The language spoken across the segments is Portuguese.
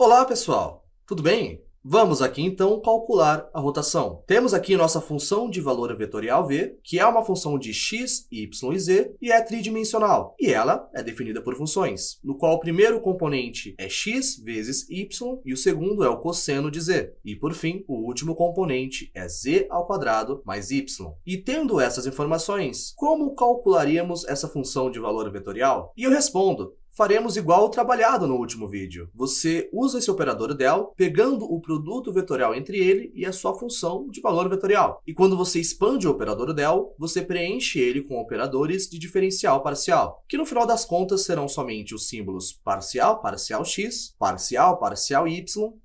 Olá, pessoal! Tudo bem? Vamos aqui, então, calcular a rotação. Temos aqui nossa função de valor vetorial v, que é uma função de x, y e z, e é tridimensional. E ela é definida por funções, no qual o primeiro componente é x vezes y, e o segundo é o cosseno de z. E, por fim, o último componente é z ao quadrado mais y. E tendo essas informações, como calcularíamos essa função de valor vetorial? E eu respondo, faremos igual o trabalhado no último vídeo. Você usa esse operador del, pegando o produto vetorial entre ele e a sua função de valor vetorial. E quando você expande o operador del, você preenche ele com operadores de diferencial parcial, que no final das contas serão somente os símbolos parcial, parcial x, parcial, parcial y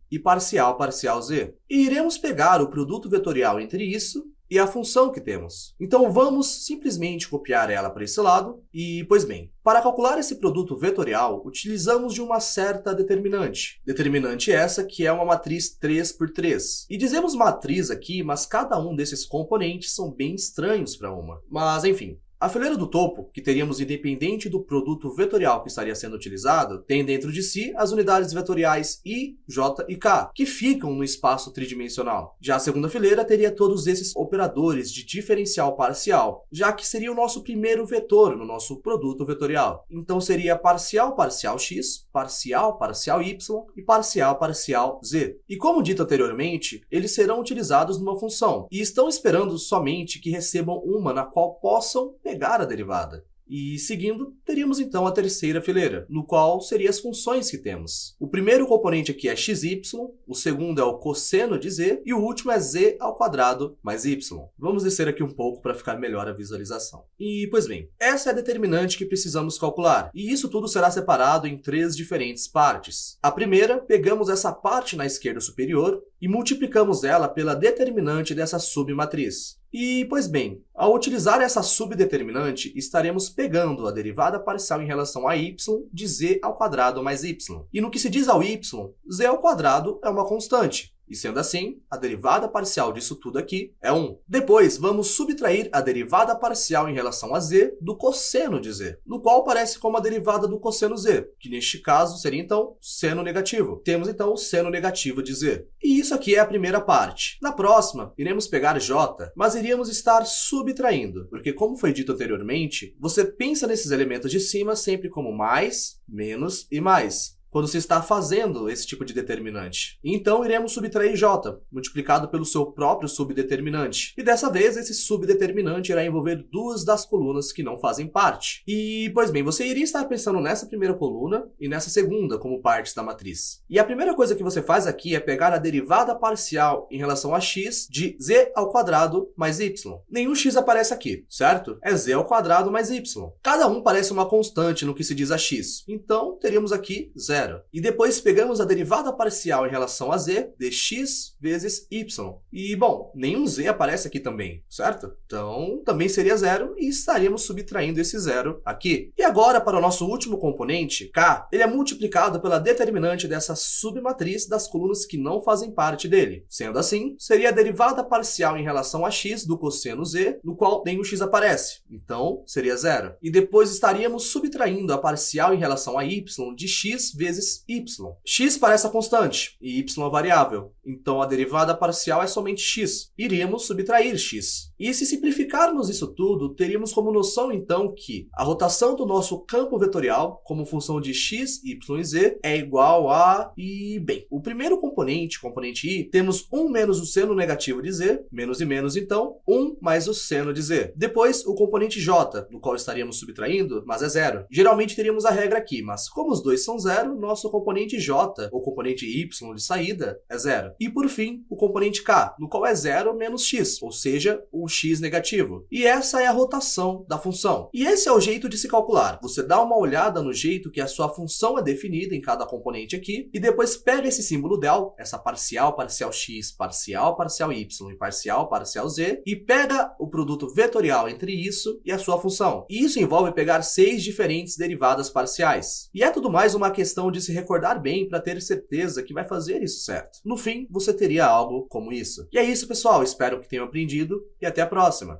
e parcial, parcial z. E iremos pegar o produto vetorial entre isso e a função que temos. Então vamos simplesmente copiar ela para esse lado e, pois bem, para calcular esse produto vetorial, utilizamos de uma certa determinante. Determinante essa que é uma matriz 3 por 3. E dizemos matriz aqui, mas cada um desses componentes são bem estranhos para uma. Mas enfim, a fileira do topo, que teríamos independente do produto vetorial que estaria sendo utilizado, tem dentro de si as unidades vetoriais i, j e k, que ficam no espaço tridimensional. Já a segunda fileira teria todos esses operadores de diferencial parcial, já que seria o nosso primeiro vetor no nosso produto vetorial. Então seria parcial parcial x, parcial parcial y e parcial parcial z. E como dito anteriormente, eles serão utilizados numa função, e estão esperando somente que recebam uma na qual possam pegar a derivada. E seguindo, teríamos então a terceira fileira, no qual seriam as funções que temos. O primeiro componente aqui é xy, o segundo é o cosseno de z, e o último é z ao quadrado mais y. Vamos descer aqui um pouco para ficar melhor a visualização. E, pois bem, essa é a determinante que precisamos calcular, e isso tudo será separado em três diferentes partes. A primeira, pegamos essa parte na esquerda superior e multiplicamos ela pela determinante dessa submatriz. E, pois bem, ao utilizar essa subdeterminante, estaremos pegando a derivada parcial em relação a y de z ao quadrado mais y. E no que se diz ao y, z ao quadrado é uma constante. E sendo assim, a derivada parcial disso tudo aqui é 1. Depois, vamos subtrair a derivada parcial em relação a z do cosseno de z, no qual aparece como a derivada do cosseno z, que neste caso seria então seno negativo. Temos então o seno negativo de z. E isso aqui é a primeira parte. Na próxima, iremos pegar j, mas iríamos estar subtraindo, porque como foi dito anteriormente, você pensa nesses elementos de cima sempre como mais, menos e mais quando se está fazendo esse tipo de determinante. Então, iremos subtrair j, multiplicado pelo seu próprio subdeterminante. E dessa vez, esse subdeterminante irá envolver duas das colunas que não fazem parte. E, pois bem, você iria estar pensando nessa primeira coluna e nessa segunda como partes da matriz. E a primeira coisa que você faz aqui é pegar a derivada parcial em relação a x de z ao quadrado mais y. Nenhum x aparece aqui, certo? É z ao quadrado mais y. Cada um parece uma constante no que se diz a x. Então, teríamos aqui zero zero. E depois pegamos a derivada parcial em relação a z de x vezes y. E, bom, nenhum z aparece aqui também, certo? Então, também seria zero e estaríamos subtraindo esse zero aqui. E agora, para o nosso último componente, k, ele é multiplicado pela determinante dessa submatriz das colunas que não fazem parte dele. Sendo assim, seria a derivada parcial em relação a x do cosseno z, no qual nenhum x aparece. Então, seria zero. E depois estaríamos subtraindo a parcial em relação a y de x vezes vezes y. x parece a constante e y a variável, então a derivada parcial é somente x. Iríamos subtrair x. E se simplificarmos isso tudo, teríamos como noção então que a rotação do nosso campo vetorial, como função de x, y e z, é igual a... e bem, o primeiro componente, componente i, temos 1 menos o seno negativo de z, menos e menos então, 1 mais o seno de z. Depois, o componente j, do qual estaríamos subtraindo, mas é zero. Geralmente teríamos a regra aqui, mas como os dois são zero, nosso componente j, ou componente y de saída, é zero. E por fim, o componente k, no qual é zero menos x, ou seja, o x negativo. E essa é a rotação da função. E esse é o jeito de se calcular. Você dá uma olhada no jeito que a sua função é definida em cada componente aqui, e depois pega esse símbolo del, essa parcial, parcial x, parcial, parcial y e parcial, parcial z, e pega o produto vetorial entre isso e a sua função. E isso envolve pegar seis diferentes derivadas parciais. E é tudo mais uma questão de se recordar bem para ter certeza que vai fazer isso certo. No fim, você teria algo como isso. E é isso, pessoal. Espero que tenham aprendido e até a próxima.